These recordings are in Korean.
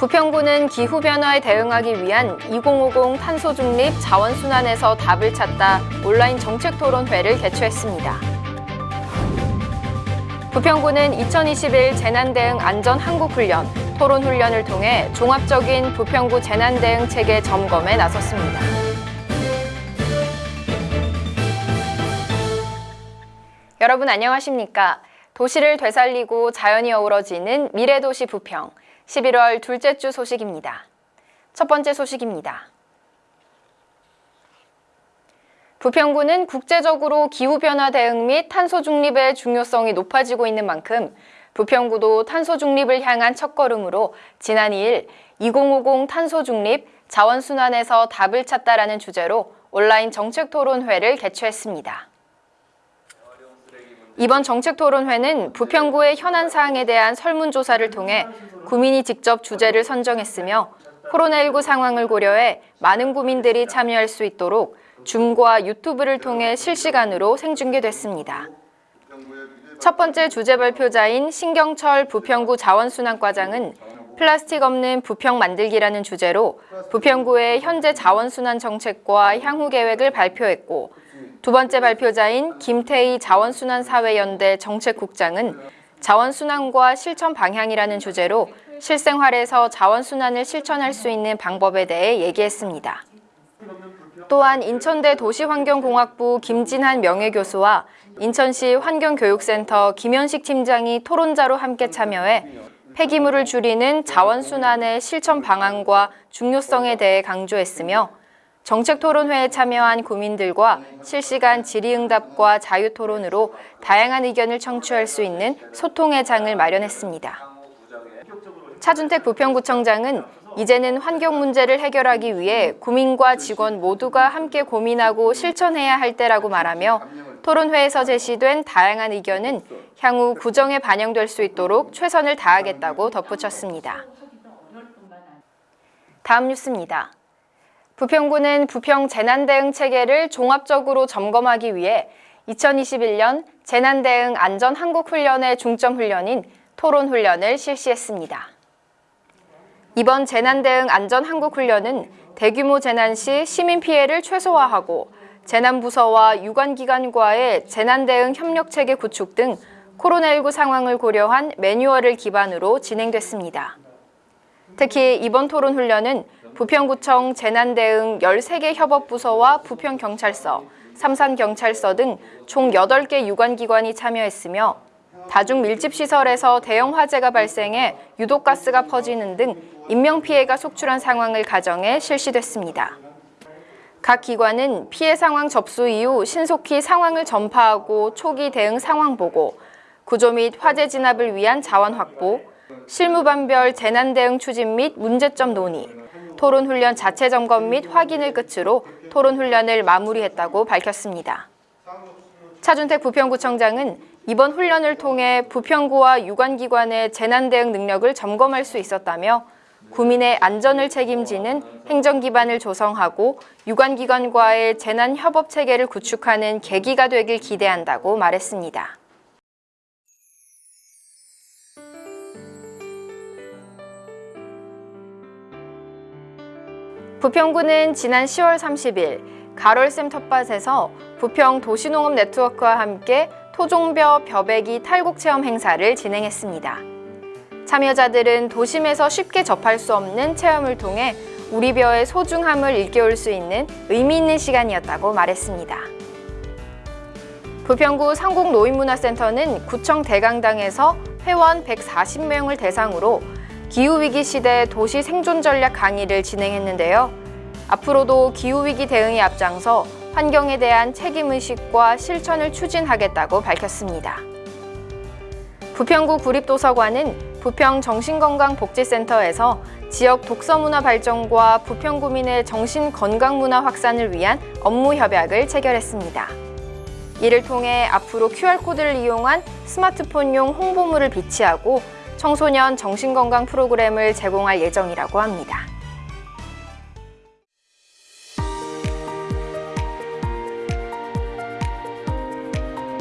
부평구는 기후변화에 대응하기 위한 2050 탄소중립 자원순환에서 답을 찾다 온라인 정책토론회를 개최했습니다. 부평구는 2021 재난대응 안전한국훈련, 토론훈련을 통해 종합적인 부평구 재난대응 체계 점검에 나섰습니다. 여러분 안녕하십니까? 도시를 되살리고 자연이 어우러지는 미래도시 부평 11월 둘째 주 소식입니다. 첫 번째 소식입니다. 부평구는 국제적으로 기후변화 대응 및 탄소 중립의 중요성이 높아지고 있는 만큼 부평구도 탄소 중립을 향한 첫걸음으로 지난 2일 2050 탄소 중립 자원순환에서 답을 찾다라는 주제로 온라인 정책토론회를 개최했습니다. 이번 정책토론회는 부평구의 현안 사항에 대한 설문조사를 통해 구민이 직접 주제를 선정했으며 코로나19 상황을 고려해 많은 구민들이 참여할 수 있도록 줌과 유튜브를 통해 실시간으로 생중계됐습니다. 첫 번째 주제 발표자인 신경철 부평구 자원순환과장은 플라스틱 없는 부평 만들기라는 주제로 부평구의 현재 자원순환 정책과 향후 계획을 발표했고 두 번째 발표자인 김태희 자원순환사회연대 정책국장은 자원순환과 실천 방향이라는 주제로 실생활에서 자원순환을 실천할 수 있는 방법에 대해 얘기했습니다. 또한 인천대 도시환경공학부 김진한 명예교수와 인천시 환경교육센터 김현식 팀장이 토론자로 함께 참여해 폐기물을 줄이는 자원순환의 실천 방안과 중요성에 대해 강조했으며 정책토론회에 참여한 구민들과 실시간 질의응답과 자유토론으로 다양한 의견을 청취할 수 있는 소통의 장을 마련했습니다. 차준택 부평구청장은 이제는 환경 문제를 해결하기 위해 구민과 직원 모두가 함께 고민하고 실천해야 할 때라고 말하며 토론회에서 제시된 다양한 의견은 향후 구정에 반영될 수 있도록 최선을 다하겠다고 덧붙였습니다. 다음 뉴스입니다. 부평구는 부평 재난대응 체계를 종합적으로 점검하기 위해 2021년 재난대응 안전한국훈련의 중점훈련인 토론훈련을 실시했습니다. 이번 재난대응 안전한국훈련은 대규모 재난 시 시민 피해를 최소화하고 재난부서와 유관기관과의 재난대응 협력체계 구축 등 코로나19 상황을 고려한 매뉴얼을 기반으로 진행됐습니다. 특히 이번 토론훈련은 부평구청 재난대응 13개 협업부서와 부평경찰서, 삼산경찰서 등 총 8개 유관기관이 참여했으며 다중 밀집시설에서 대형 화재가 발생해 유독가스가 퍼지는 등 인명피해가 속출한 상황을 가정해 실시됐습니다. 각 기관은 피해 상황 접수 이후 신속히 상황을 전파하고 초기 대응 상황 보고, 구조 및 화재 진압을 위한 자원 확보, 실무반별 재난 대응 추진 및 문제점 논의, 토론훈련 자체 점검 및 확인을 끝으로 토론훈련을 마무리했다고 밝혔습니다. 차준택 부평구청장은 이번 훈련을 통해 부평구와 유관기관의 재난대응 능력을 점검할 수 있었다며 구민의 안전을 책임지는 행정 기반을 조성하고 유관기관과의 재난협업체계를 구축하는 계기가 되길 기대한다고 말했습니다. 부평구는 지난 10월 30일 가롤샘 텃밭에서 부평 도시농업 네트워크와 함께 토종벼 벼베기 탈곡 체험 행사를 진행했습니다. 참여자들은 도심에서 쉽게 접할 수 없는 체험을 통해 우리 벼의 소중함을 일깨울 수 있는 의미 있는 시간이었다고 말했습니다. 부평구 상곡노인문화센터는 구청 대강당에서 회원 140명을 대상으로 기후위기 시대 도시 생존 전략 강의를 진행했는데요. 앞으로도 기후위기 대응에 앞장서 환경에 대한 책임의식과 실천을 추진하겠다고 밝혔습니다. 부평구 구립도서관은 부평 정신건강복지센터에서 지역 독서문화 발전과 부평구민의 정신건강문화 확산을 위한 업무 협약을 체결했습니다. 이를 통해 앞으로 QR코드를 이용한 스마트폰용 홍보물을 비치하고 청소년 정신건강 프로그램을 제공할 예정이라고 합니다.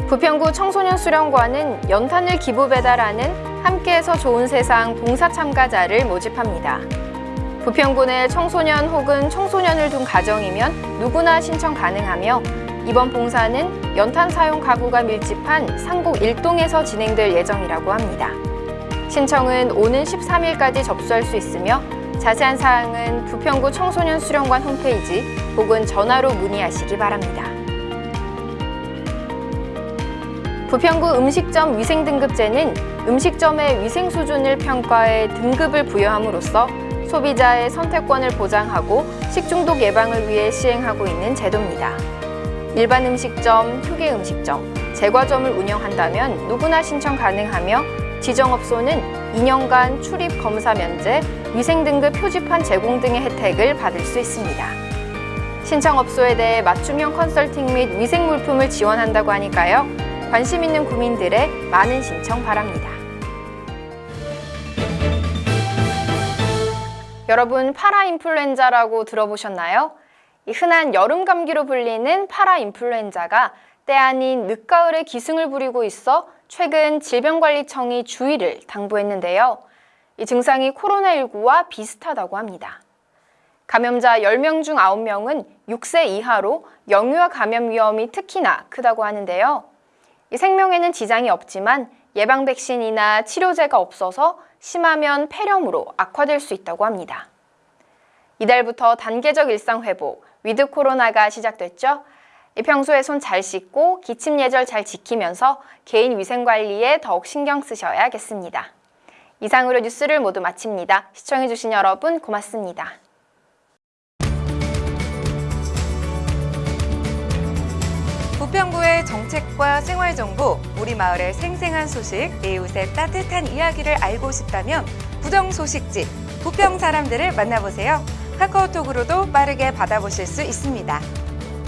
부평구 청소년 수련관은 연탄을 기부 배달하는 함께해서 좋은 세상 봉사 참가자를 모집합니다. 부평군의 청소년 혹은 청소년을 둔 가정이면 누구나 신청 가능하며 이번 봉사는 연탄 사용 가구가 밀집한 상곡 1동에서 진행될 예정이라고 합니다. 신청은 오는 13일까지 접수할 수 있으며 자세한 사항은 부평구 청소년 수련관 홈페이지 혹은 전화로 문의하시기 바랍니다. 부평구 음식점 위생등급제는 음식점의 위생 수준을 평가해 등급을 부여함으로써 소비자의 선택권을 보장하고 식중독 예방을 위해 시행하고 있는 제도입니다. 일반 음식점, 휴게 음식점, 제과점을 운영한다면 누구나 신청 가능하며 지정업소는 2년간 출입 검사 면제, 위생 등급 표지판 제공 등의 혜택을 받을 수 있습니다. 신청업소에 대해 맞춤형 컨설팅 및 위생 물품을 지원한다고 하니까요. 관심 있는 구민들의 많은 신청 바랍니다. 여러분 파라인플루엔자라고 들어보셨나요? 이 흔한 여름 감기로 불리는 파라인플루엔자가 때 아닌 늦가을에 기승을 부리고 있어 최근 질병관리청이 주의를 당부했는데요. 이 증상이 코로나19와 비슷하다고 합니다. 감염자 10명 중 9명은 6세 이하로 영유아 감염 위험이 특히나 크다고 하는데요. 이 생명에는 지장이 없지만 예방 백신이나 치료제가 없어서 심하면 폐렴으로 악화될 수 있다고 합니다. 이달부터 단계적 일상 회복, 위드 코로나가 시작됐죠. 평소에 손 잘 씻고 기침 예절 잘 지키면서 개인 위생 관리에 더욱 신경 쓰셔야겠습니다. 이상으로 뉴스를 모두 마칩니다. 시청해주신 여러분 고맙습니다. 부평구의 정책과 생활정보, 우리 마을의 생생한 소식, 이웃의 따뜻한 이야기를 알고 싶다면 부정소식지, 부평 사람들을 만나보세요. 카카오톡으로도 빠르게 받아보실 수 있습니다.